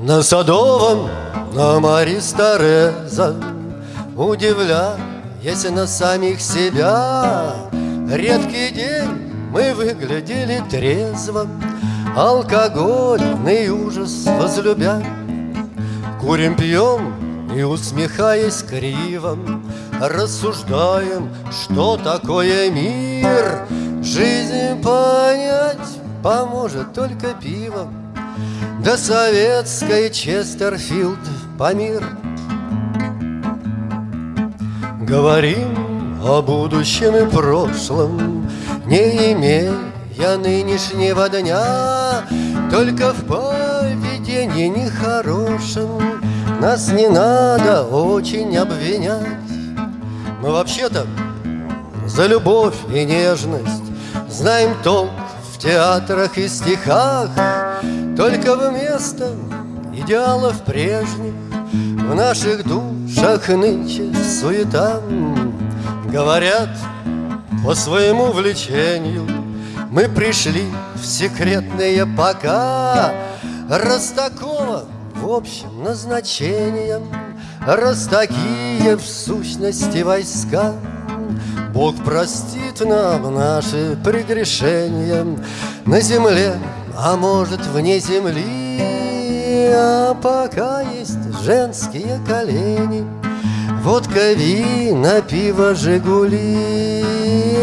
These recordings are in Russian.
На Садовом, на Мари Стареза. Удивляясь на самих себя Редкий день мы выглядели трезво. Алкогольный ужас возлюбя. Курим, пьем и, усмехаясь криво Рассуждаем, что такое мир. Жизнь понять поможет только пиво Да советской Честерфилд Памир Говорим о будущем и прошлом Не имея нынешнего дня. Только в поведении нехорошем Нас не надо очень обвинять. Мы вообще-то за любовь и нежность Знаем толк в театрах и стихах Только вместо идеалов прежних В наших душах нынче суета. Говорят, по своему влечению Мы пришли в секретные пока. Раз такого в общем назначением Раз такие в сущности войска. Бог простит нам наши прегрешения. На земле, а может вне земли? А пока есть женские колени. Водка, вина, пиво, жигули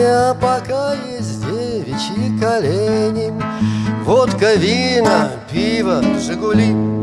А пока есть девичьи колени. Водка, вина, пиво, жигули